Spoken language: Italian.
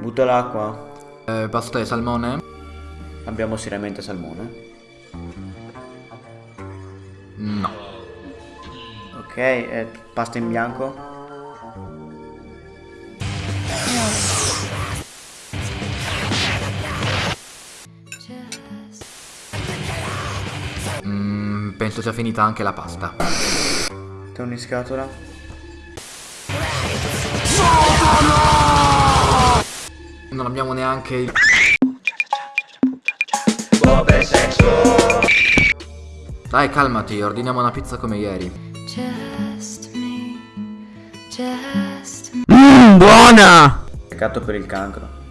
Butto l'acqua. Eh, pasta e salmone? Abbiamo seriamente salmone. No. Ok, eh, pasta in bianco. Mm, penso sia finita anche la pasta. Torni in scatola. Non abbiamo neanche il... Dai, calmati, ordiniamo una pizza come ieri. Just me, just Peccato per il cancro.